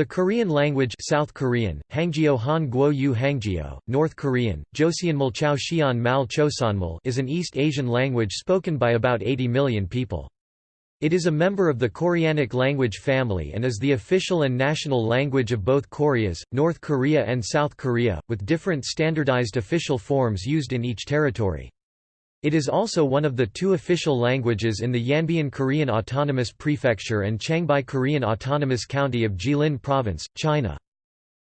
The Korean language South Korean, Hangjeo Han Guo Yu North Korean, Joseonmal Chao Xian Mal is an East Asian language spoken by about 80 million people. It is a member of the Koreanic language family and is the official and national language of both Koreas, North Korea and South Korea, with different standardized official forms used in each territory. It is also one of the two official languages in the Yanbian Korean Autonomous Prefecture and Changbai Korean Autonomous County of Jilin Province, China.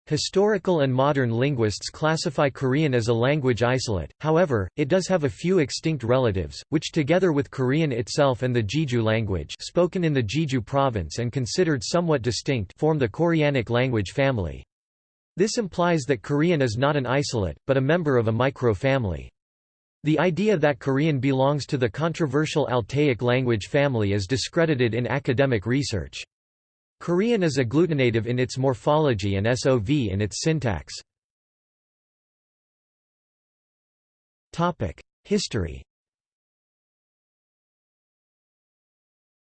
Historical and modern linguists classify Korean as a language isolate, however, it does have a few extinct relatives, which together with Korean itself and the Jeju language spoken in the Jeju province and considered somewhat distinct form the Koreanic language family. This implies that Korean is not an isolate, but a member of a micro-family. The idea that Korean belongs to the controversial Altaic language family is discredited in academic research. Korean is agglutinative in its morphology and SOV in its syntax. History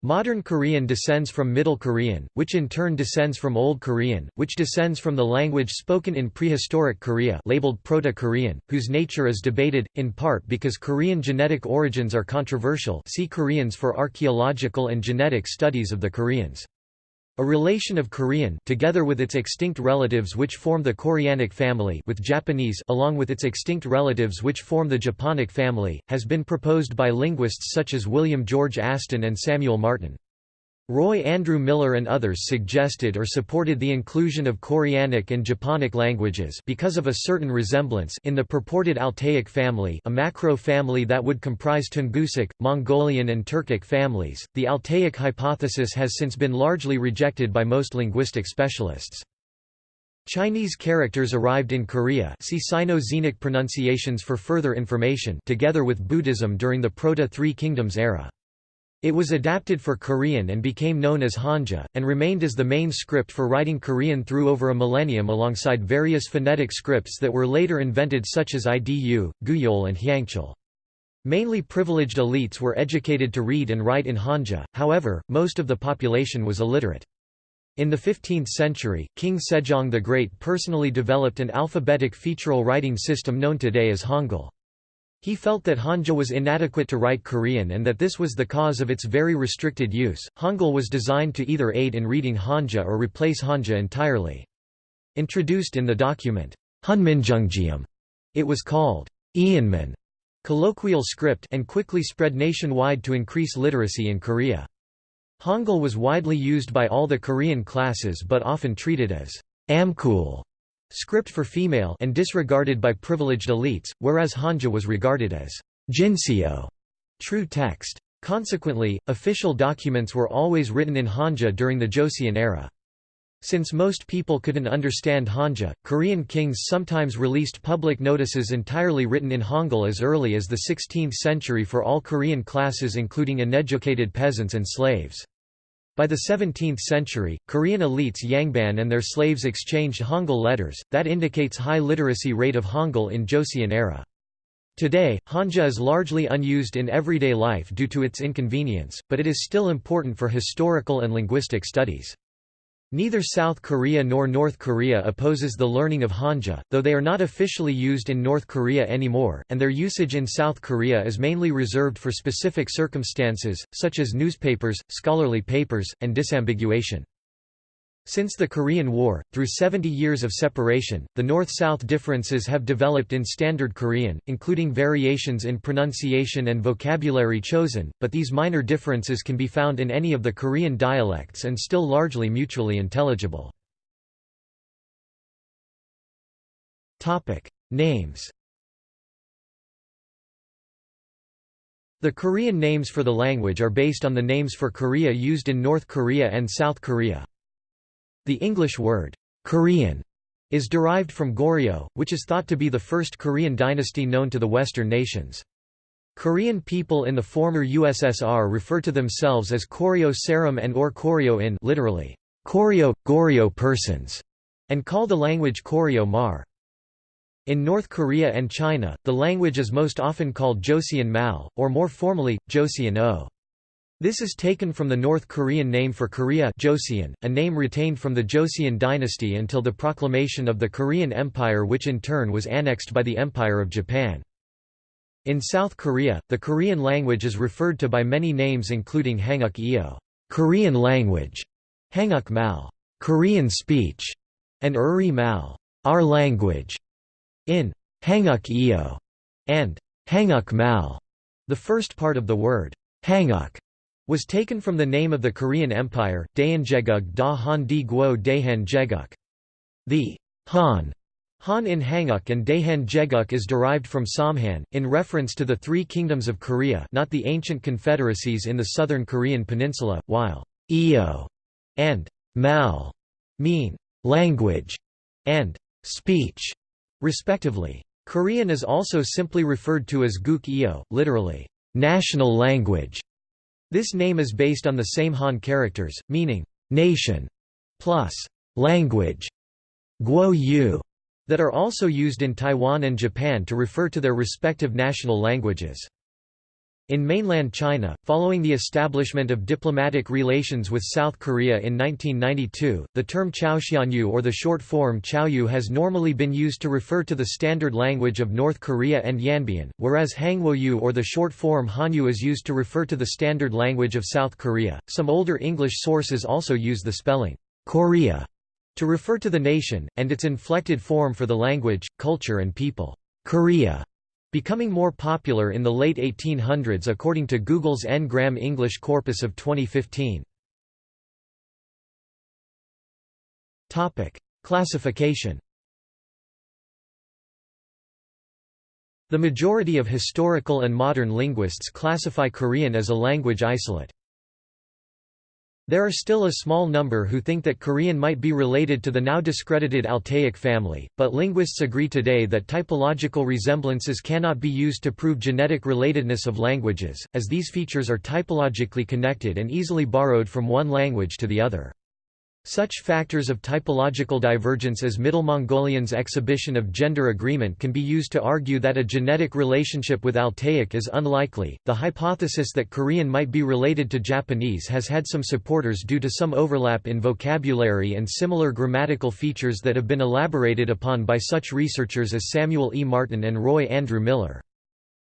Modern Korean descends from Middle Korean, which in turn descends from Old Korean, which descends from the language spoken in prehistoric Korea labeled Proto-Korean, whose nature is debated, in part because Korean genetic origins are controversial see Koreans for archaeological and genetic studies of the Koreans. A relation of Korean together with its extinct relatives which form the Koreanic family with Japanese along with its extinct relatives which form the Japonic family, has been proposed by linguists such as William George Aston and Samuel Martin. Roy Andrew Miller and others suggested or supported the inclusion of Koreanic and Japonic languages because of a certain resemblance in the purported Altaic family, a macro family that would comprise Tungusic, Mongolian and Turkic families. The Altaic hypothesis has since been largely rejected by most linguistic specialists. Chinese characters arrived in Korea see Sino-Xenic pronunciations for further information together with Buddhism during the Proto-Three Kingdoms era. It was adapted for Korean and became known as Hanja, and remained as the main script for writing Korean through over a millennium alongside various phonetic scripts that were later invented such as Idu, Gugyeol and Hyangchal. Mainly privileged elites were educated to read and write in Hanja, however, most of the population was illiterate. In the 15th century, King Sejong the Great personally developed an alphabetic featural writing system known today as Hangul. He felt that Hanja was inadequate to write Korean and that this was the cause of its very restricted use. Hangul was designed to either aid in reading Hanja or replace Hanja entirely. Introduced in the document, Hunminjeongeum, it was called Eonmun, colloquial script and quickly spread nationwide to increase literacy in Korea. Hangul was widely used by all the Korean classes but often treated as amkul script for female and disregarded by privileged elites, whereas Hanja was regarded as jinseo, true text. Consequently, official documents were always written in Hanja during the Joseon era. Since most people couldn't understand Hanja, Korean kings sometimes released public notices entirely written in Hangul as early as the 16th century for all Korean classes including uneducated peasants and slaves. By the 17th century, Korean elites Yangban and their slaves exchanged Hangul letters, that indicates high literacy rate of Hangul in Joseon era. Today, Hanja is largely unused in everyday life due to its inconvenience, but it is still important for historical and linguistic studies. Neither South Korea nor North Korea opposes the learning of Hanja, though they are not officially used in North Korea anymore, and their usage in South Korea is mainly reserved for specific circumstances, such as newspapers, scholarly papers, and disambiguation. Since the Korean War, through 70 years of separation, the North-South differences have developed in Standard Korean, including variations in pronunciation and vocabulary chosen, but these minor differences can be found in any of the Korean dialects and still largely mutually intelligible. Names The Korean names for the language are based on the names for Korea used in North Korea and South Korea. The English word, Korean, is derived from Goryeo, which is thought to be the first Korean dynasty known to the Western nations. Korean people in the former USSR refer to themselves as Koryo Saram and or Koryo in literally, Koryo, Goryeo persons, and call the language Koryo Mar. In North Korea and China, the language is most often called Joseon Mal, or more formally, Joseon O. This is taken from the North Korean name for Korea Joseon, a name retained from the Joseon dynasty until the proclamation of the Korean Empire which in turn was annexed by the Empire of Japan. In South Korea, the Korean language is referred to by many names including Hanguk Eo Korean language, Hanguk Mal Korean speech, and Uri Mal our language. In Hanguk Eo and Hanguk Mal, the first part of the word Hanguk was taken from the name of the Korean Empire, Daehanjeguk da Han di Guo Daehan Jeguk. The Han Han in Hanguk and Daehan Jeguk is derived from Samhan, in reference to the three kingdoms of Korea not the ancient confederacies in the southern Korean peninsula, while Eo and Mal mean language and speech, respectively. Korean is also simply referred to as Guk Eo, literally, national language. This name is based on the same Han characters, meaning nation plus language guo yu, that are also used in Taiwan and Japan to refer to their respective national languages. In mainland China, following the establishment of diplomatic relations with South Korea in 1992, the term Chaoxianyu or the short form Chaoyu has normally been used to refer to the standard language of North Korea and Yanbian, whereas Hanguoyu or the short form Hanyu is used to refer to the standard language of South Korea. Some older English sources also use the spelling Corea to refer to the nation, and its inflected form for the language, culture and people. Korea becoming more popular in the late 1800s according to Google's N-gram English corpus of 2015. Classification The majority of historical and modern linguists classify Korean as a language isolate. There are still a small number who think that Korean might be related to the now discredited Altaic family, but linguists agree today that typological resemblances cannot be used to prove genetic relatedness of languages, as these features are typologically connected and easily borrowed from one language to the other. Such factors of typological divergence as Middle Mongolian's exhibition of gender agreement can be used to argue that a genetic relationship with Altaic is unlikely. The hypothesis that Korean might be related to Japanese has had some supporters due to some overlap in vocabulary and similar grammatical features that have been elaborated upon by such researchers as Samuel E. Martin and Roy Andrew Miller.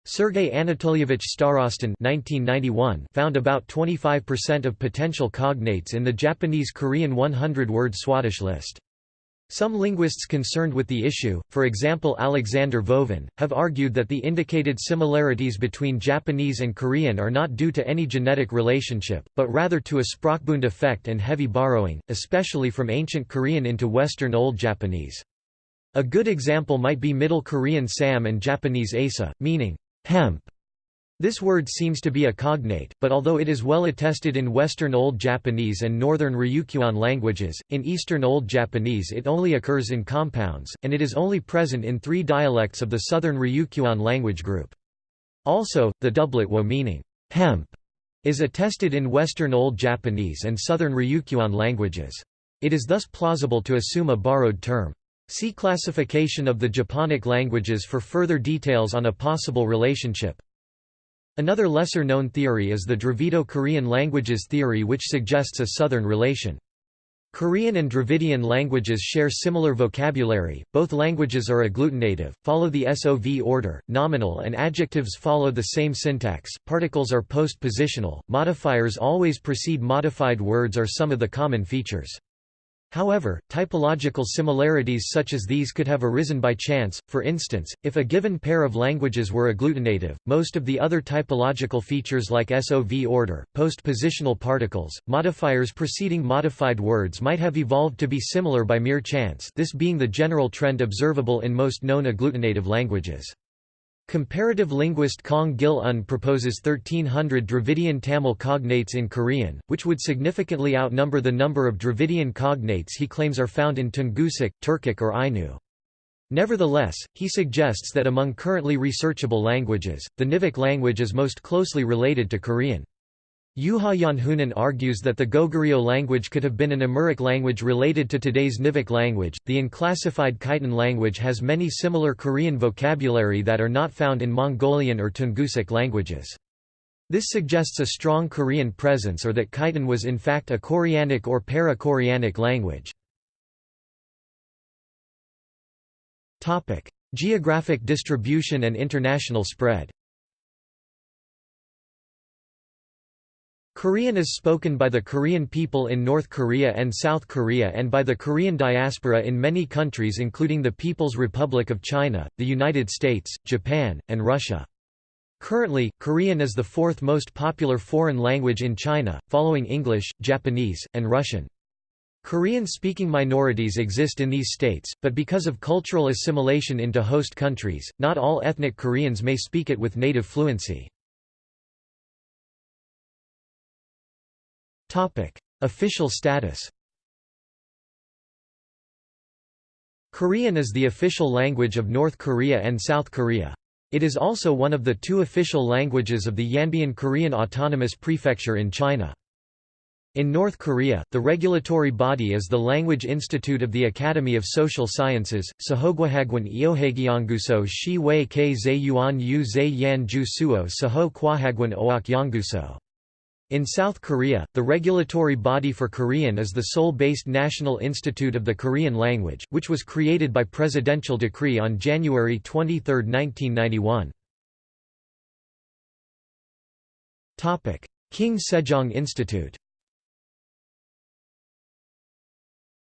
Sergei Anatolyevich Starostin found about 25% of potential cognates in the Japanese-Korean 100-word Swadesh list. Some linguists concerned with the issue, for example Alexander Vovin, have argued that the indicated similarities between Japanese and Korean are not due to any genetic relationship, but rather to a Sprachbund effect and heavy borrowing, especially from ancient Korean into Western Old Japanese. A good example might be Middle Korean sam and Japanese asa, meaning hemp. This word seems to be a cognate, but although it is well attested in Western Old Japanese and Northern Ryukyuan languages, in Eastern Old Japanese it only occurs in compounds, and it is only present in three dialects of the Southern Ryukyuan language group. Also, the doublet wo meaning hemp is attested in Western Old Japanese and Southern Ryukyuan languages. It is thus plausible to assume a borrowed term. See classification of the Japonic languages for further details on a possible relationship. Another lesser-known theory is the Dravido-Korean languages theory which suggests a southern relation. Korean and Dravidian languages share similar vocabulary, both languages are agglutinative, follow the SOV order, nominal and adjectives follow the same syntax, particles are postpositional, modifiers always precede modified words are some of the common features. However, typological similarities such as these could have arisen by chance, for instance, if a given pair of languages were agglutinative, most of the other typological features like SOV order, postpositional particles, modifiers preceding modified words might have evolved to be similar by mere chance this being the general trend observable in most known agglutinative languages. Comparative linguist Kang Gil-un proposes 1300 Dravidian Tamil cognates in Korean, which would significantly outnumber the number of Dravidian cognates he claims are found in Tungusic, Turkic or Ainu. Nevertheless, he suggests that among currently researchable languages, the Nivkh language is most closely related to Korean. Juha Janhunen argues that the Goguryeo language could have been an Amuric language related to today's Nivkh language. The unclassified Khitan language has many similar Korean vocabulary that are not found in Mongolian or Tungusic languages. This suggests a strong Korean presence or that Khitan was in fact a Koreanic or para-Koreanic language. Geographic distribution and international spread Korean is spoken by the Korean people in North Korea and South Korea and by the Korean diaspora in many countries including the People's Republic of China, the United States, Japan, and Russia. Currently, Korean is the fourth most popular foreign language in China, following English, Japanese, and Russian. Korean-speaking minorities exist in these states, but because of cultural assimilation into host countries, not all ethnic Koreans may speak it with native fluency. Official status Korean is the official language of North Korea and South Korea. It is also one of the two official languages of the Yanbian Korean Autonomous Prefecture in China. In North Korea, the regulatory body is the Language Institute of the Academy of Social Sciences, Sahogwahagwan Iohagyanguso Shi Wei Ke Zayuan Yu Zay Yan Ju Suo Saho Kwahagwan Oak Yanguso. In South Korea, the regulatory body for Korean is the Seoul-based National Institute of the Korean Language, which was created by presidential decree on January 23, 1991. King Sejong Institute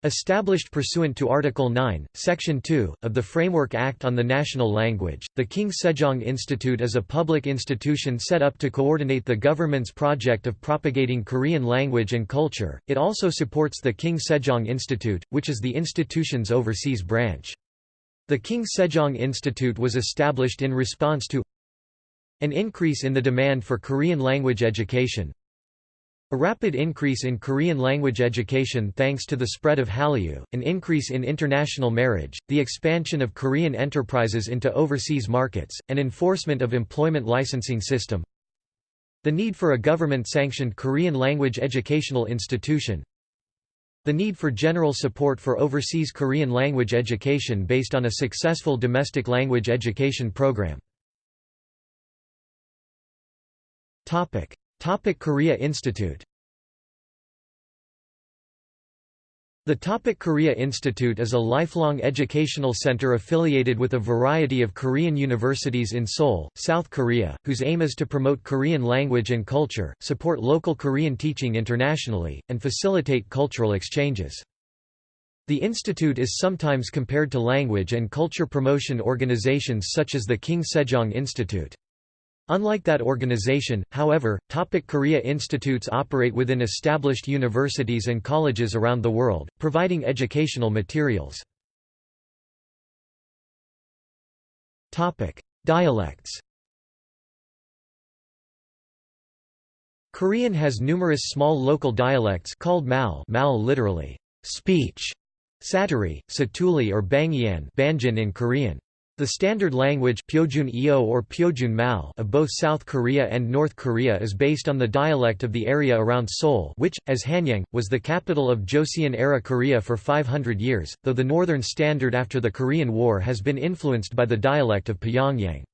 Established pursuant to Article 9, Section 2, of the Framework Act on the National Language, the King Sejong Institute is a public institution set up to coordinate the government's project of propagating Korean language and culture. It also supports the King Sejong Institute, which is the institution's overseas branch. The King Sejong Institute was established in response to an increase in the demand for Korean language education, a rapid increase in Korean language education thanks to the spread of Hallyu, an increase in international marriage, the expansion of Korean enterprises into overseas markets, and enforcement of employment licensing system. The need for a government-sanctioned Korean language educational institution. The need for general support for overseas Korean language education based on a successful domestic language education program. Topic: TOPIK Korea Institute The TOPIK Korea Institute is a lifelong educational center affiliated with a variety of Korean universities in Seoul, South Korea, whose aim is to promote Korean language and culture, support local Korean teaching internationally, and facilitate cultural exchanges. The institute is sometimes compared to language and culture promotion organizations such as the King Sejong Institute. Unlike that organization, however, TOPIK Korea institutes operate within established universities and colleges around the world, providing educational materials. Dialects Korean has numerous small local dialects called mal, mal literally, speech, saturi, satuli or bangyan banjin in Korean. The standard language Pyojun or Pyojun of both South Korea and North Korea is based on the dialect of the area around Seoul which, as Hanyang, was the capital of Joseon-era Korea for 500 years, though the northern standard after the Korean War has been influenced by the dialect of Pyongyang.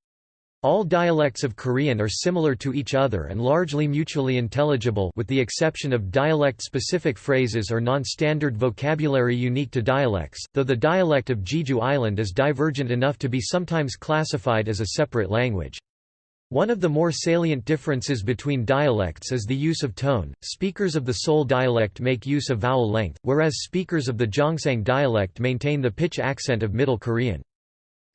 All dialects of Korean are similar to each other and largely mutually intelligible with the exception of dialect-specific phrases or non-standard vocabulary unique to dialects, though the dialect of Jeju Island is divergent enough to be sometimes classified as a separate language. One of the more salient differences between dialects is the use of tone. Speakers of the Seoul dialect make use of vowel length, whereas speakers of the Gyeongsang dialect maintain the pitch accent of Middle Korean.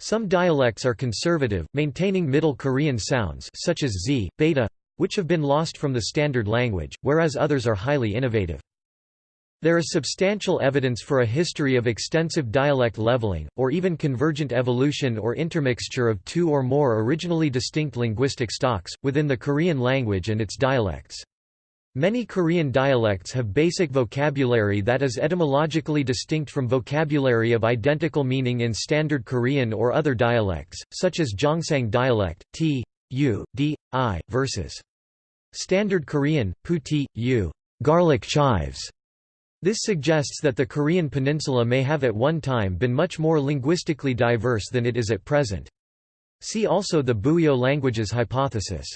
Some dialects are conservative, maintaining Middle Korean sounds such as z, beta, which have been lost from the standard language, whereas others are highly innovative. There is substantial evidence for a history of extensive dialect leveling, or even convergent evolution or intermixture of two or more originally distinct linguistic stocks, within the Korean language and its dialects. Many Korean dialects have basic vocabulary that is etymologically distinct from vocabulary of identical meaning in Standard Korean or other dialects, such as Gyeongsang dialect, t, u, d, i, versus Standard Korean, t, u, garlic chives. This suggests that the Korean peninsula may have at one time been much more linguistically diverse than it is at present. See also the Buyeo languages hypothesis.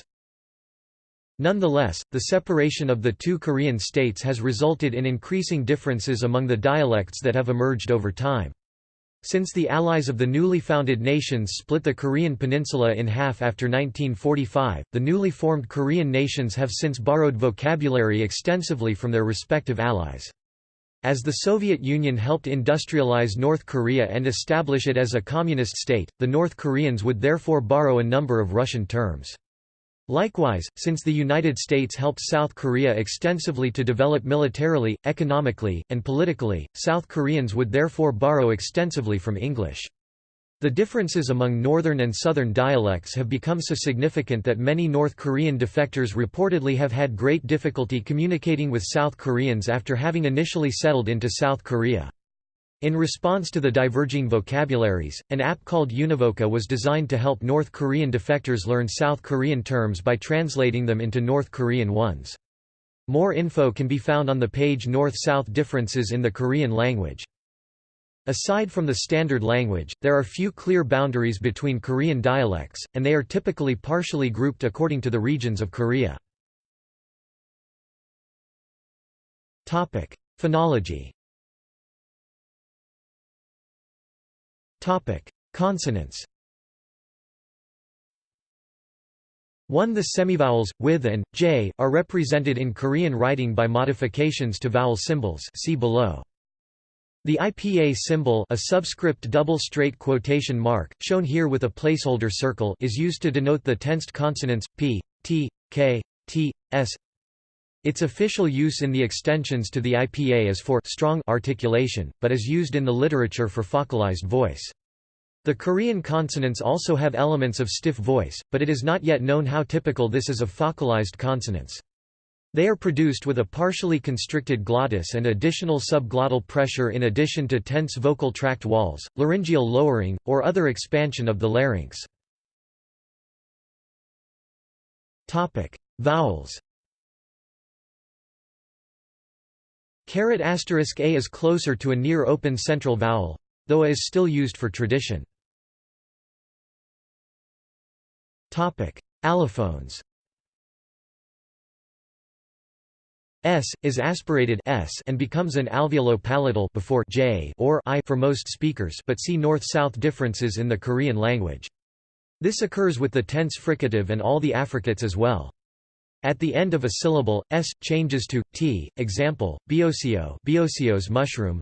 Nonetheless, the separation of the two Korean states has resulted in increasing differences among the dialects that have emerged over time. Since the allies of the newly founded nations split the Korean peninsula in half after 1945, the newly formed Korean nations have since borrowed vocabulary extensively from their respective allies. As the Soviet Union helped industrialize North Korea and establish it as a communist state, the North Koreans would therefore borrow a number of Russian terms. Likewise, since the United States helped South Korea extensively to develop militarily, economically, and politically, South Koreans would therefore borrow extensively from English. The differences among northern and southern dialects have become so significant that many North Korean defectors reportedly have had great difficulty communicating with South Koreans after having initially settled into South Korea. In response to the diverging vocabularies, an app called Univoca was designed to help North Korean defectors learn South Korean terms by translating them into North Korean ones. More info can be found on the page North-South Differences in the Korean language. Aside from the standard language, there are few clear boundaries between Korean dialects, and they are typically partially grouped according to the regions of Korea. Phonology Consonants 1. The semivowels, with and, j, are represented in Korean writing by modifications to vowel symbols see below. The IPA symbol a subscript double straight quotation mark, shown here with a placeholder circle is used to denote the tensed consonants, p, t, k, t, s. Its official use in the extensions to the IPA is for strong articulation, but is used in the literature for faucalized voice. The Korean consonants also have elements of stiff voice, but it is not yet known how typical this is of faucalized consonants. They are produced with a partially constricted glottis and additional subglottal pressure in addition to tense vocal tract walls, laryngeal lowering, or other expansion of the larynx. Vowels Caret asterisk a is closer to a near open central vowel, though a is still used for tradition. Topic: Allophones S is aspirated S and becomes an alveolo-palatal before J or I for most speakers, but see north-south differences in the Korean language. This occurs with the tense fricative and all the affricates as well. At the end of a syllable, s changes to t. Example: biosio, biosio's mushroom.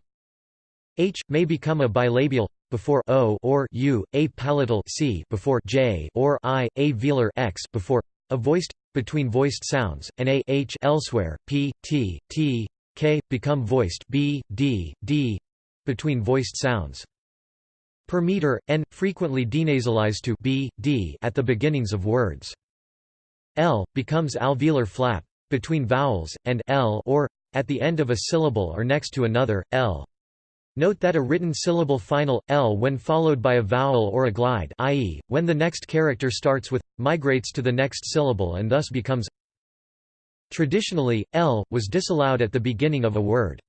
H may become a bilabial before o or u, a palatal c before j or i, a velar x before a voiced between voiced sounds, and a h elsewhere, p, t, t, k become voiced b, d, d between voiced sounds. Per meter, n frequently denasalized to b, d at the beginnings of words. L becomes alveolar flap between vowels, and l or at the end of a syllable or next to another, l. Note that a written syllable final, l when followed by a vowel or a glide i.e., when the next character starts with, migrates to the next syllable and thus becomes Traditionally, l, was disallowed at the beginning of a word.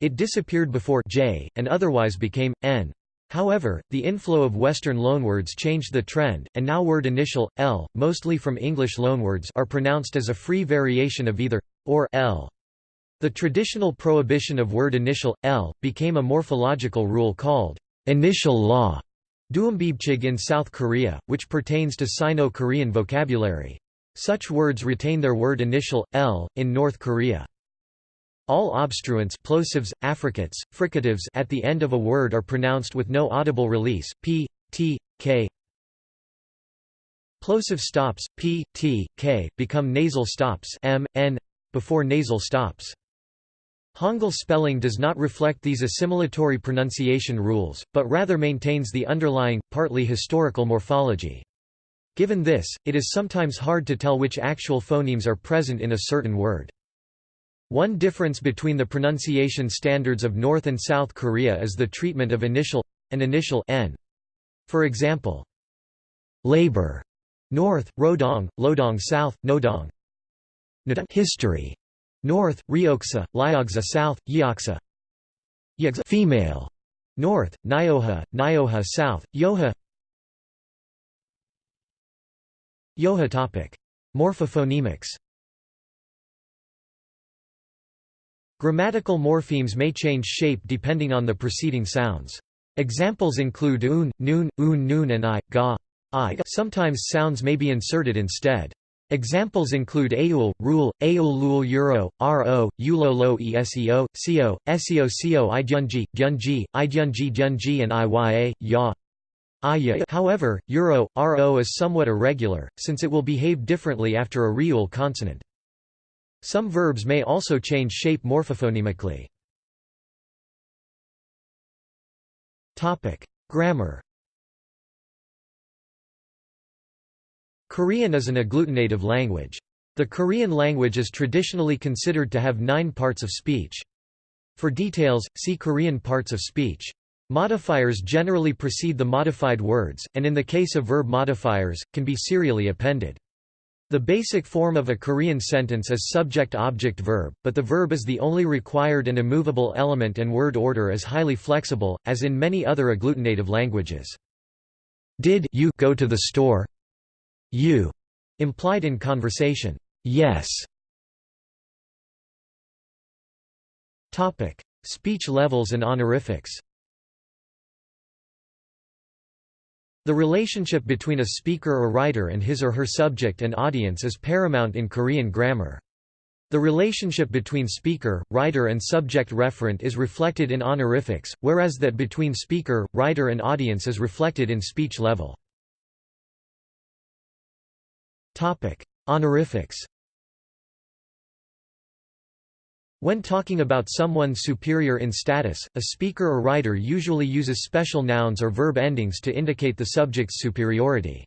It disappeared before j, and otherwise became, n. However, the inflow of Western loanwords changed the trend, and now word initial, l, mostly from English loanwords are pronounced as a free variation of either or l. The traditional prohibition of word initial, l, became a morphological rule called initial law in South Korea, which pertains to Sino-Korean vocabulary. Such words retain their word initial, l, in North Korea. All obstruents plosives, affricates, fricatives at the end of a word are pronounced with no audible release, p, t, k. Plosive stops, p, t, k, become nasal stops m, n, before nasal stops. Hangul spelling does not reflect these assimilatory pronunciation rules, but rather maintains the underlying, partly historical morphology. Given this, it is sometimes hard to tell which actual phonemes are present in a certain word. One difference between the pronunciation standards of North and South Korea is the treatment of initial and initial n. For example, labor North, Rodong, Lodong South, Nodong. History North, Ryoksa, Lyogsa South, Yeoksa. Female North, Nyoha, Nyoha South, Yoha. Yoha topic. Morphophonemics Grammatical morphemes may change shape depending on the preceding sounds. Examples include un, noon, un noon and i, ga, i. Sometimes sounds may be inserted instead. Examples include aul, rule, aul lul euro, ro, ulo lo eseo, seo, seo seo idyunji, gyunji, idyunji gyunji and iya, ya. Iya. However, euro, ro is somewhat irregular, since it will behave differently after a reul consonant. Some verbs may also change shape morphophonemically. Grammar Korean is an agglutinative language. The Korean language is traditionally considered to have nine parts of speech. For details, see Korean parts of speech. Modifiers generally precede the modified words, and in the case of verb modifiers, can be serially appended. The basic form of a Korean sentence is subject-object-verb, but the verb is the only required and immovable element and word order is highly flexible, as in many other agglutinative languages. Did you go to the store? You implied in conversation. Yes. Topic: Speech levels and honorifics. The relationship between a speaker or writer and his or her subject and audience is paramount in Korean grammar. The relationship between speaker, writer and subject referent is reflected in honorifics, whereas that between speaker, writer and audience is reflected in speech level. Honorifics When talking about someone superior in status, a speaker or writer usually uses special nouns or verb endings to indicate the subject's superiority.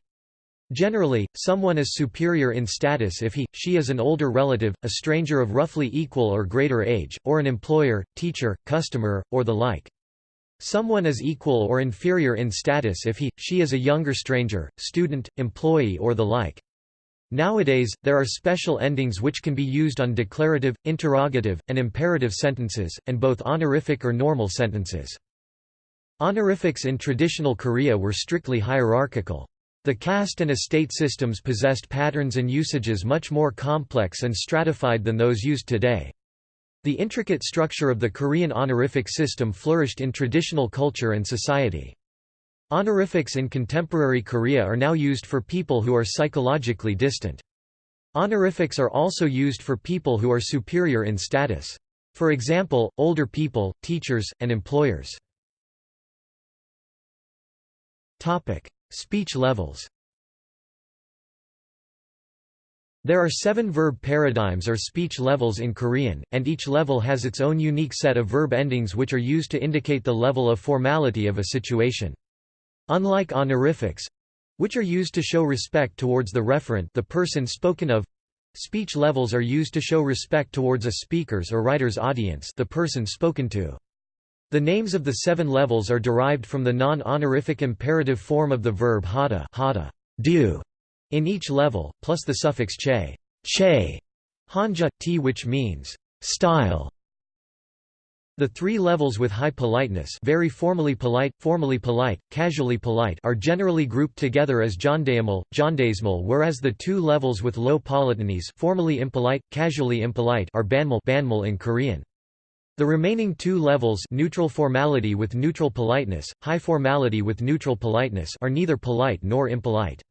Generally, someone is superior in status if he, she is an older relative, a stranger of roughly equal or greater age, or an employer, teacher, customer, or the like. Someone is equal or inferior in status if he, she is a younger stranger, student, employee or the like. Nowadays, there are special endings which can be used on declarative, interrogative, and imperative sentences, and both honorific or normal sentences. Honorifics in traditional Korea were strictly hierarchical. The caste and estate systems possessed patterns and usages much more complex and stratified than those used today. The intricate structure of the Korean honorific system flourished in traditional culture and society. Honorifics in contemporary Korea are now used for people who are psychologically distant. Honorifics are also used for people who are superior in status. For example, older people, teachers, and employers. Topic: Speech levels There are seven verb paradigms or speech levels in Korean, and each level has its own unique set of verb endings which are used to indicate the level of formality of a situation. Unlike honorifics which are used to show respect towards the referent the person spoken of speech levels are used to show respect towards a speaker's or writer's audience the person spoken to. The names of the seven levels are derived from the non-honorific imperative form of the verb hada, hada do, in each level, plus the suffix che, che hanja, t which means style, the three levels with high politeness very formally polite, formally polite, casually polite are generally grouped together as jondaemal, jondaesmal whereas the two levels with low politeness formally impolite, casually impolite are banmal, banmal in Korean. The remaining two levels neutral formality with neutral politeness, high formality with neutral politeness are neither polite nor impolite.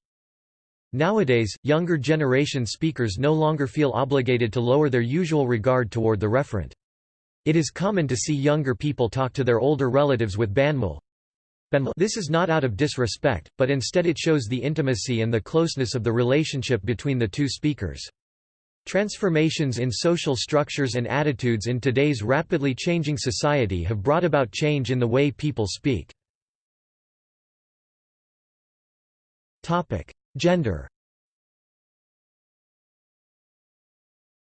Nowadays, younger generation speakers no longer feel obligated to lower their usual regard toward the referent. It is common to see younger people talk to their older relatives with banmal. This is not out of disrespect, but instead it shows the intimacy and the closeness of the relationship between the two speakers. Transformations in social structures and attitudes in today's rapidly changing society have brought about change in the way people speak. Gender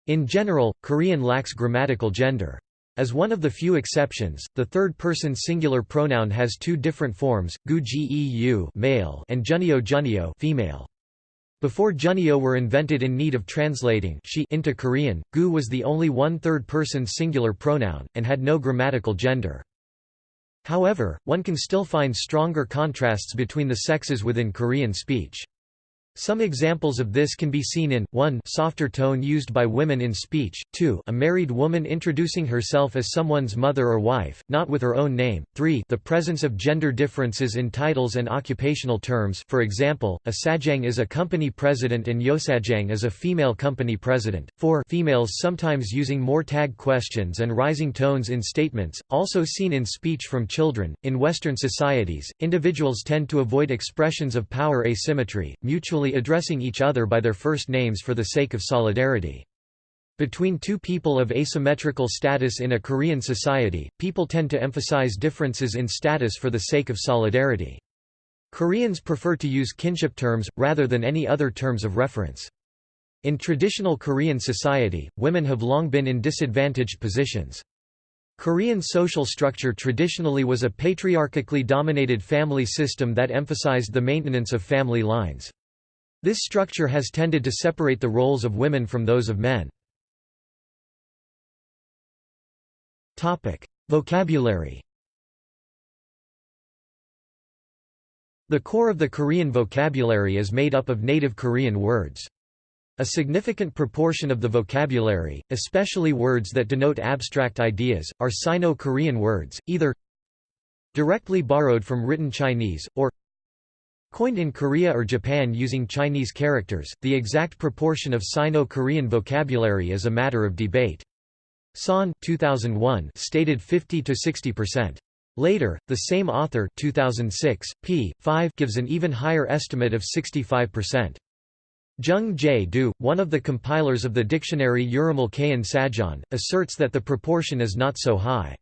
In general, Korean lacks grammatical gender. As one of the few exceptions, the third-person singular pronoun has two different forms, gu geu male and junio junio female. Before junio were invented in need of translating she into Korean, gu was the only one third-person singular pronoun, and had no grammatical gender. However, one can still find stronger contrasts between the sexes within Korean speech. Some examples of this can be seen in 1 softer tone used by women in speech, 2 a married woman introducing herself as someone's mother or wife, not with her own name, 3 the presence of gender differences in titles and occupational terms for example, a sajang is a company president and yosajang is a female company president, 4 females sometimes using more tag questions and rising tones in statements, also seen in speech from children. In Western societies, individuals tend to avoid expressions of power asymmetry, mutually addressing each other by their first names for the sake of solidarity. Between two people of asymmetrical status in a Korean society, people tend to emphasize differences in status for the sake of solidarity. Koreans prefer to use kinship terms, rather than any other terms of reference. In traditional Korean society, women have long been in disadvantaged positions. Korean social structure traditionally was a patriarchically dominated family system that emphasized the maintenance of family lines. This structure has tended to separate the roles of women from those of men. Topic. Vocabulary The core of the Korean vocabulary is made up of native Korean words. A significant proportion of the vocabulary, especially words that denote abstract ideas, are Sino-Korean words, either directly borrowed from written Chinese, or Coined in Korea or Japan using Chinese characters, the exact proportion of Sino-Korean vocabulary is a matter of debate. Son 2001 stated 50 to 60%. Later, the same author 2006, p. 5 gives an even higher estimate of 65%. Jung Jae-do, one of the compilers of the dictionary Urimal Kayan Sajon, asserts that the proportion is not so high.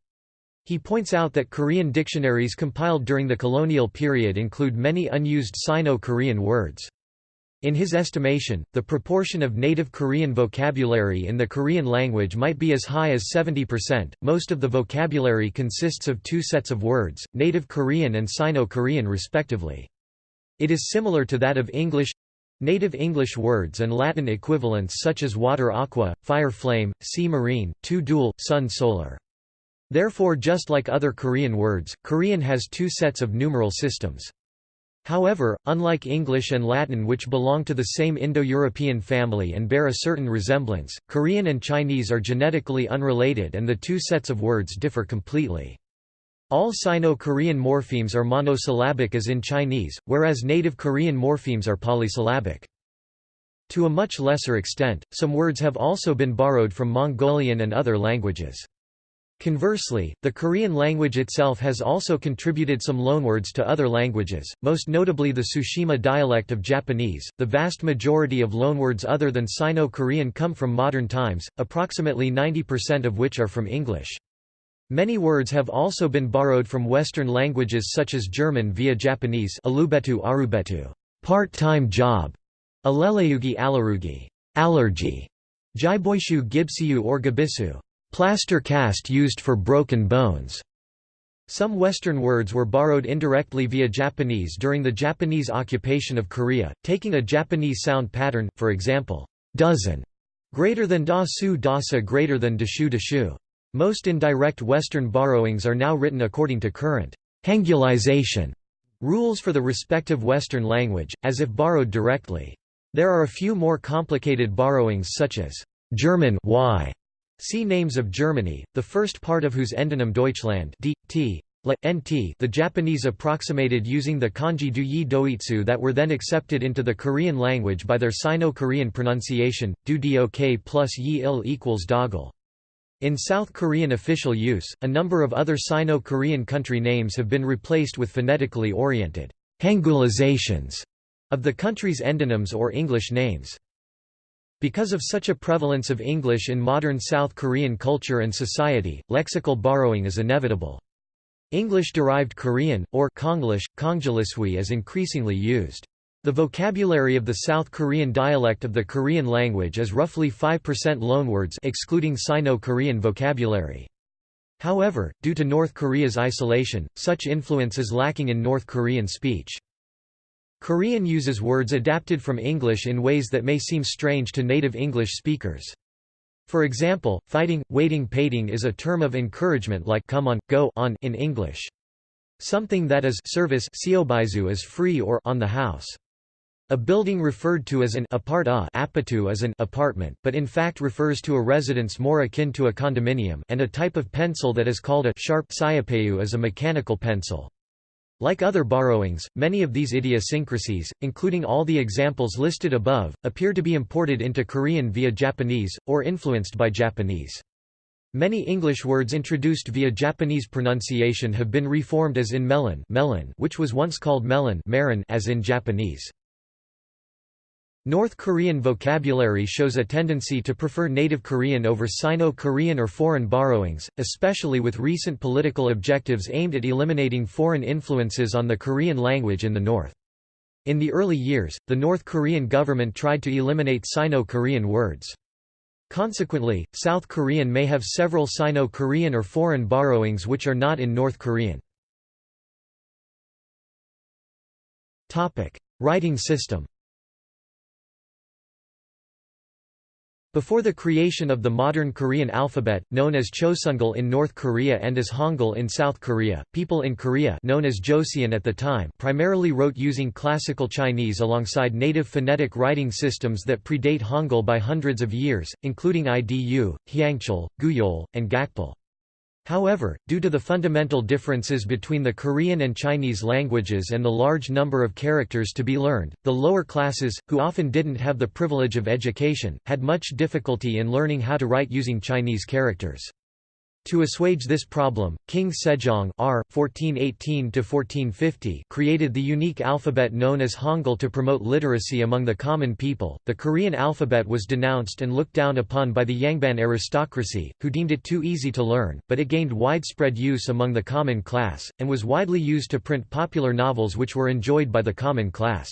He points out that Korean dictionaries compiled during the colonial period include many unused Sino-Korean words. In his estimation, the proportion of native Korean vocabulary in the Korean language might be as high as 70%. Most of the vocabulary consists of two sets of words, native Korean and Sino-Korean respectively. It is similar to that of English native English words and Latin equivalents such as water aqua, fire flame, sea marine, two dual, sun solar. Therefore just like other Korean words, Korean has two sets of numeral systems. However, unlike English and Latin which belong to the same Indo-European family and bear a certain resemblance, Korean and Chinese are genetically unrelated and the two sets of words differ completely. All Sino-Korean morphemes are monosyllabic as in Chinese, whereas native Korean morphemes are polysyllabic. To a much lesser extent, some words have also been borrowed from Mongolian and other languages. Conversely, the Korean language itself has also contributed some loanwords to other languages, most notably the Tsushima dialect of Japanese. The vast majority of loanwords other than Sino-Korean come from modern times, approximately 90% of which are from English. Many words have also been borrowed from Western languages such as German via Japanese alubetu arubetu, part-time job, aleleugi alarugi, allergy, jiboishu gibsiu or gabisu, Plaster cast used for broken bones. Some Western words were borrowed indirectly via Japanese during the Japanese occupation of Korea, taking a Japanese sound pattern, for example, dozen, greater than da su dasa greater than dashu dashu. Most indirect Western borrowings are now written according to current hangulization rules for the respective Western language, as if borrowed directly. There are a few more complicated borrowings such as German y See Names of Germany, the first part of whose endonym Deutschland d, t, nt the Japanese approximated using the kanji du yi doitsu that were then accepted into the Korean language by their Sino-Korean pronunciation, du dok plus yi il equals doggle. In South Korean official use, a number of other Sino-Korean country names have been replaced with phonetically oriented Hangulizations of the country's endonyms or English names. Because of such a prevalence of English in modern South Korean culture and society, lexical borrowing is inevitable. English-derived Korean, or Konglish, Kongjilisui is increasingly used. The vocabulary of the South Korean dialect of the Korean language is roughly 5% loanwords excluding Sino-Korean vocabulary. However, due to North Korea's isolation, such influence is lacking in North Korean speech. Korean uses words adapted from English in ways that may seem strange to native English speakers. For example, fighting, waiting pating is a term of encouragement like come on, go on in English. Something that is service is free or on the house. A building referred to as an apart apatu is an apartment but in fact refers to a residence more akin to a condominium and a type of pencil that is called a sharp siapeu is a mechanical pencil. Like other borrowings, many of these idiosyncrasies, including all the examples listed above, appear to be imported into Korean via Japanese, or influenced by Japanese. Many English words introduced via Japanese pronunciation have been reformed as in melon, melon which was once called melon as in Japanese. North Korean vocabulary shows a tendency to prefer native Korean over Sino-Korean or foreign borrowings, especially with recent political objectives aimed at eliminating foreign influences on the Korean language in the North. In the early years, the North Korean government tried to eliminate Sino-Korean words. Consequently, South Korean may have several Sino-Korean or foreign borrowings which are not in North Korean. Writing system Before the creation of the modern Korean alphabet, known as Chosongul in North Korea and as Hangul in South Korea, people in Korea known as Joseon at the time primarily wrote using classical Chinese alongside native phonetic writing systems that predate Hangul by hundreds of years, including IDU, Hyangchal, Gugyeol, and Gakpil. However, due to the fundamental differences between the Korean and Chinese languages and the large number of characters to be learned, the lower classes, who often didn't have the privilege of education, had much difficulty in learning how to write using Chinese characters. To assuage this problem, King Sejong R. 1418 created the unique alphabet known as Hangul to promote literacy among the common people. The Korean alphabet was denounced and looked down upon by the Yangban aristocracy, who deemed it too easy to learn, but it gained widespread use among the common class, and was widely used to print popular novels which were enjoyed by the common class.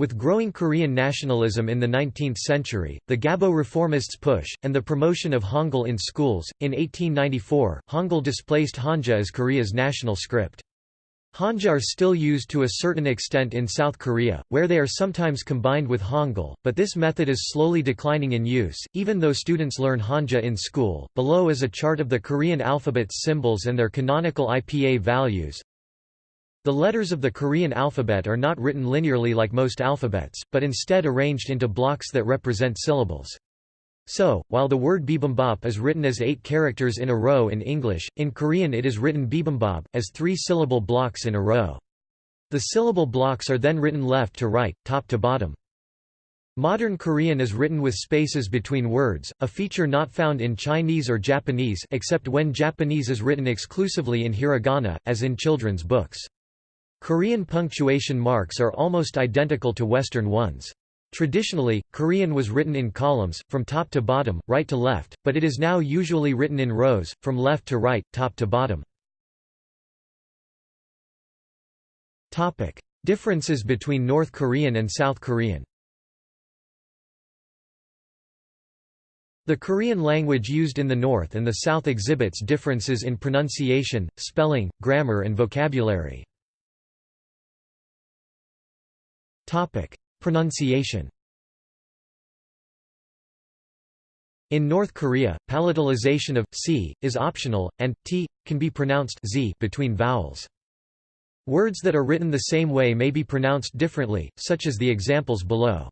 With growing Korean nationalism in the 19th century, the Gabo reformists' push, and the promotion of Hangul in schools, in 1894, Hangul displaced Hanja as Korea's national script. Hanja are still used to a certain extent in South Korea, where they are sometimes combined with Hangul, but this method is slowly declining in use, even though students learn Hanja in school. Below is a chart of the Korean alphabet's symbols and their canonical IPA values. The letters of the Korean alphabet are not written linearly like most alphabets, but instead arranged into blocks that represent syllables. So, while the word bibimbap is written as eight characters in a row in English, in Korean it is written bibimbap, as three-syllable blocks in a row. The syllable blocks are then written left to right, top to bottom. Modern Korean is written with spaces between words, a feature not found in Chinese or Japanese except when Japanese is written exclusively in hiragana, as in children's books. Korean punctuation marks are almost identical to Western ones. Traditionally, Korean was written in columns, from top to bottom, right to left, but it is now usually written in rows, from left to right, top to bottom. Differences between North Korean and South Korean The Korean language used in the North and the South exhibits differences in pronunciation, spelling, grammar and vocabulary. Pronunciation In North Korea, palatalization of c is optional, and t can be pronounced z between vowels. Words that are written the same way may be pronounced differently, such as the examples below.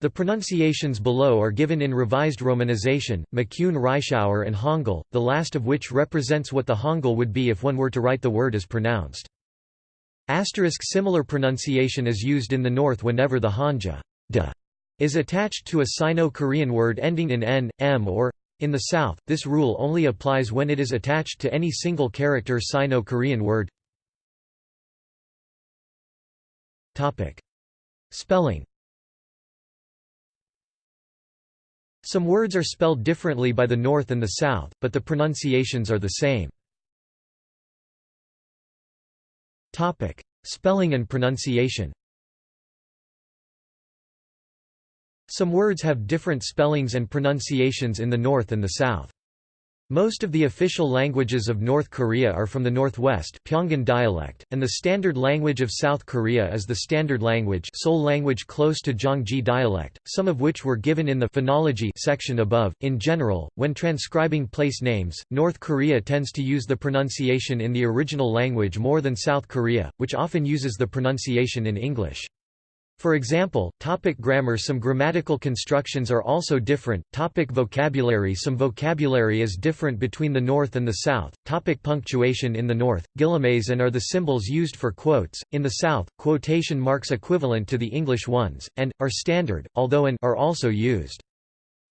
The pronunciations below are given in revised romanization, McCune Reischauer and Hangul, the last of which represents what the Hangul would be if one were to write the word as pronounced. Asterisk similar pronunciation is used in the north whenever the hanja da is attached to a Sino-Korean word ending in n, m or in the south, this rule only applies when it is attached to any single character Sino-Korean word. Spelling Some words are spelled differently by the North and the South, but the pronunciations are the same. Topic: Spelling and pronunciation. Some words have different spellings and pronunciations in the North and the South. Most of the official languages of North Korea are from the northwest Pyongan dialect, and the standard language of South Korea is the Standard Language Seoul language close to Gyeonggi dialect, some of which were given in the phonology section above. In general, when transcribing place names, North Korea tends to use the pronunciation in the original language more than South Korea, which often uses the pronunciation in English. For example, topic grammar. Some grammatical constructions are also different, topic vocabulary. Some vocabulary is different between the North and the South, topic punctuation. In the North, guillemets and are the symbols used for quotes, in the South, quotation marks equivalent to the English ones, and, are standard, although and are also used.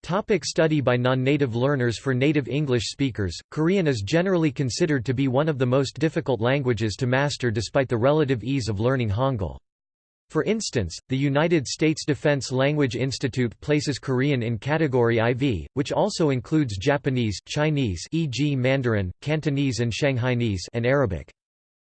Topic study by non-native learners. For native English speakers, Korean is generally considered to be one of the most difficult languages to master despite the relative ease of learning Hangul. For instance, the United States Defense Language Institute places Korean in Category IV, which also includes Japanese, Chinese e.g. Mandarin, Cantonese and Shanghainese and Arabic.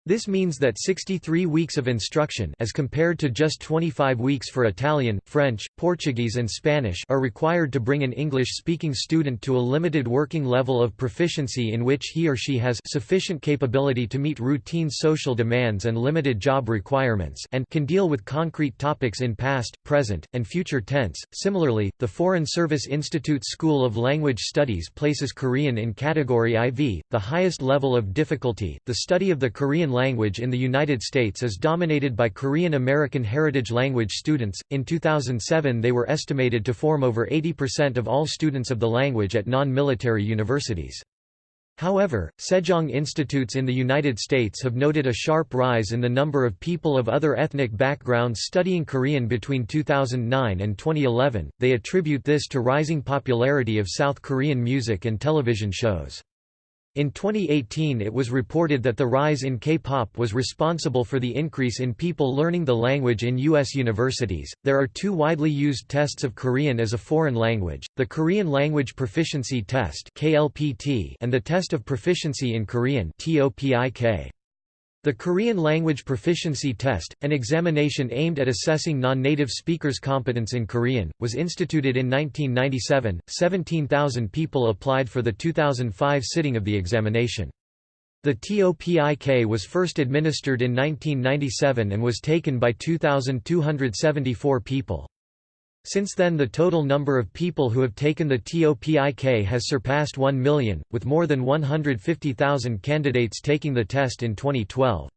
This means that 63 weeks of instruction as compared to just 25 weeks for Italian, French, Portuguese and Spanish are required to bring an English-speaking student to a limited working level of proficiency in which he or she has sufficient capability to meet routine social demands and limited job requirements and can deal with concrete topics in past, present, and future tense. Similarly, the Foreign Service Institute School of Language Studies places Korean in category IV, the highest level of difficulty. The study of the Korean language in the United States is dominated by Korean American Heritage Language students. In 2007, they were estimated to form over 80% of all students of the language at non military universities. However, Sejong institutes in the United States have noted a sharp rise in the number of people of other ethnic backgrounds studying Korean between 2009 and 2011. They attribute this to rising popularity of South Korean music and television shows. In 2018 it was reported that the rise in K-pop was responsible for the increase in people learning the language in U.S. universities. There are two widely used tests of Korean as a foreign language, the Korean Language Proficiency Test and the Test of Proficiency in Korean. The Korean Language Proficiency Test, an examination aimed at assessing non-native speakers' competence in Korean, was instituted in 1997. 17,000 people applied for the 2005 sitting of the examination. The TOPIK was first administered in 1997 and was taken by 2,274 people. Since then the total number of people who have taken the TOPIK has surpassed 1 million, with more than 150,000 candidates taking the test in 2012.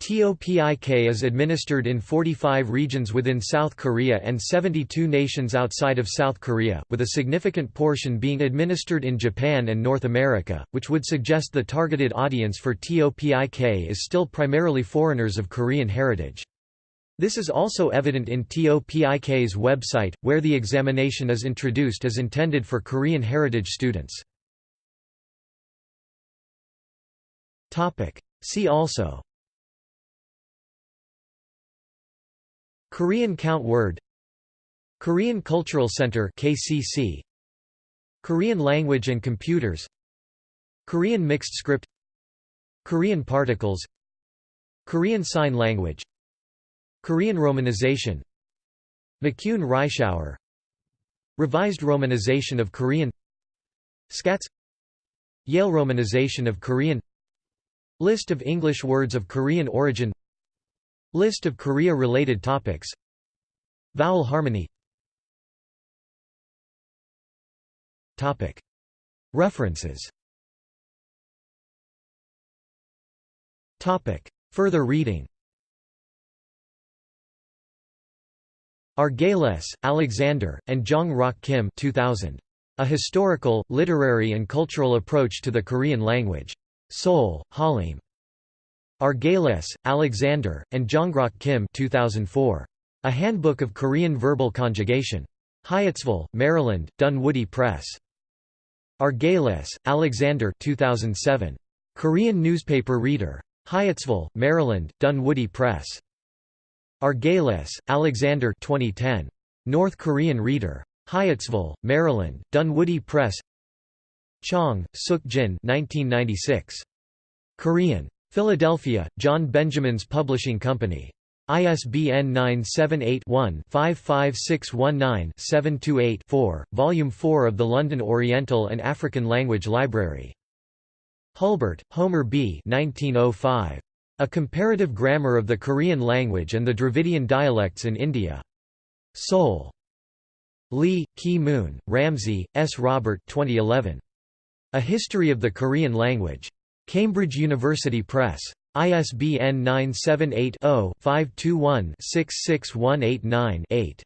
TOPIK is administered in 45 regions within South Korea and 72 nations outside of South Korea, with a significant portion being administered in Japan and North America, which would suggest the targeted audience for TOPIK is still primarily foreigners of Korean heritage. This is also evident in TOPIK's website, where the examination is introduced as intended for Korean heritage students. See also Korean count word Korean Cultural Center KCC Korean language and computers Korean mixed script Korean particles Korean sign language Korean romanization McCune Reischauer Revised romanization of Korean SKATS Yale romanization of Korean List of English words of Korean origin List of Korea-related topics Vowel harmony Topic. References Topic. Further reading Arguelles, Alexander, and Jong Rok Kim 2000. A Historical, Literary and Cultural Approach to the Korean Language. Seoul, Hollym. Arguelles, Alexander, and Jongrok Kim 2004. A Handbook of Korean Verbal Conjugation. Hyattsville, Maryland, Dunwoody Press. Arguelles, Alexander 2007. Korean Newspaper Reader. Hyattsville, Maryland, Dunwoody Press. Arguelles, Alexander 2010. North Korean Reader. Hyattsville, Maryland, Dunwoody Press Chong, Suk Jin 1996. Korean. Philadelphia, John Benjamin's Publishing Company. ISBN 978-1-55619-728-4, Volume 4 of the London Oriental and African Language Library. Hulbert, Homer B. 1905. A Comparative Grammar of the Korean Language and the Dravidian Dialects in India. Seoul. Lee, Ki Moon, Ramsey, S. Robert 2011. A History of the Korean Language. Cambridge University Press. ISBN 978-0-521-66189-8.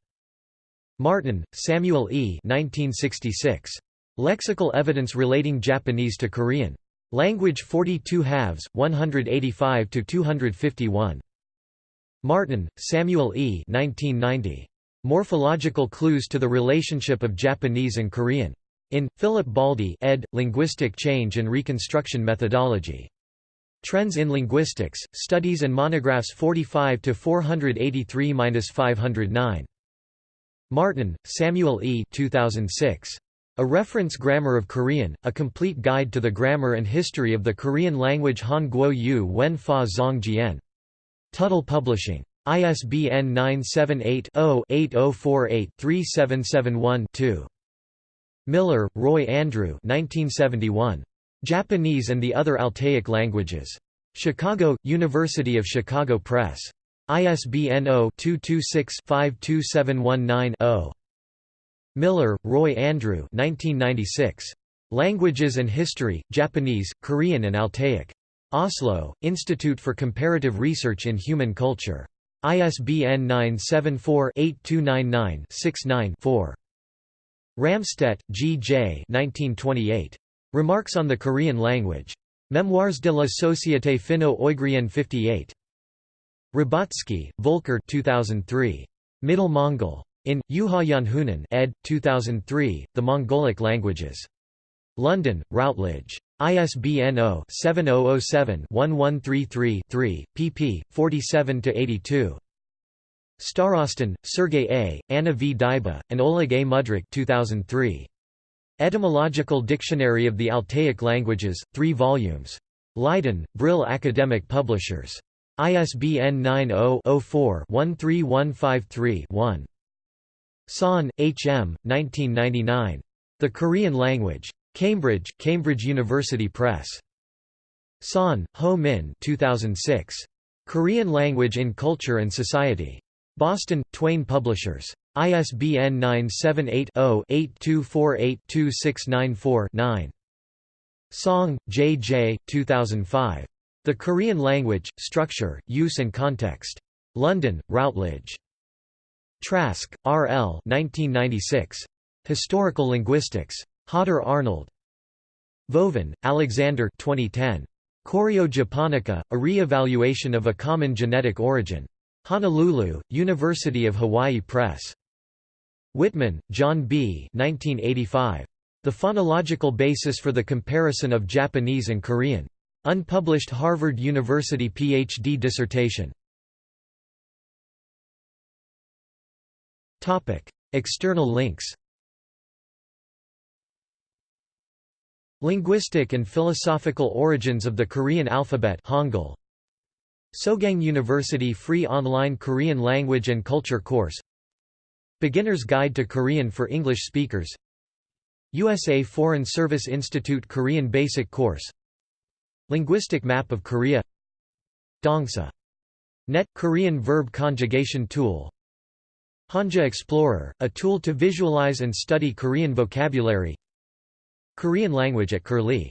Martin, Samuel E. 1966. Lexical Evidence Relating Japanese to Korean. Language 42 halves, 185 to 251. Martin, Samuel E. 1990. Morphological Clues to the Relationship of Japanese and Korean. In, Philip Baldi ed., Linguistic Change and Reconstruction Methodology. Trends in Linguistics, Studies and Monographs 45 to 483-509. Martin, Samuel E. 2006. A Reference Grammar of Korean, A Complete Guide to the Grammar and History of the Korean Language Han Guo Yu Wen Fa Zong Jian. Tuttle Publishing. ISBN 978-0-8048-3771-2. Miller, Roy Andrew 1971. Japanese and the Other Altaic Languages. Chicago, University of Chicago Press. ISBN 0-226-52719-0. Miller, Roy Andrew 1996. Languages and History, Japanese, Korean and Altaic. Oslo, Institute for Comparative Research in Human Culture. ISBN 974-8299-69-4. Ramstedt, G. J. 1928. Remarks on the Korean Language. Memoirs de la Société Finno-Ougrienne 58. Rybatzki, Volker 2003. Middle Mongol. In, Juha ed. 2003, The Mongolic Languages. London, Routledge. ISBN 0-7007-1133-3, pp. 47–82. Starostin, Sergei A., Anna V. Dyba, and Oleg A. Mudrak 2003. Etymological Dictionary of the Altaic Languages, 3 volumes. Leiden, Brill Academic Publishers. ISBN 90-04-13153-1. Son, H. M., 1999. The Korean Language. Cambridge, Cambridge University Press. Son, Ho Min 2006. Korean Language in Culture and Society. Boston, Twain Publishers. ISBN 978-0-8248-2694-9. Song, J. J. 2005. The Korean Language, Structure, Use and Context. London, Routledge. Trask, R. L. 1996. Historical Linguistics. Hodder Arnold. Vovin, Alexander 2010. Koreo-Japonica, a re-evaluation of a common genetic origin. Honolulu, University of Hawaii Press. Whitman, John B. 1985. The Phonological Basis for the Comparison of Japanese and Korean. Unpublished Harvard University Ph.D. dissertation. External links Linguistic and philosophical origins of the Korean alphabet Hangul. Sogang University free online Korean language and culture course. Beginner's Guide to Korean for English Speakers. USA Foreign Service Institute Korean Basic Course. Linguistic Map of Korea. Dongsa. Net Korean Verb Conjugation Tool Hanja Explorer, a tool to visualize and study Korean vocabulary. Korean language at Curlie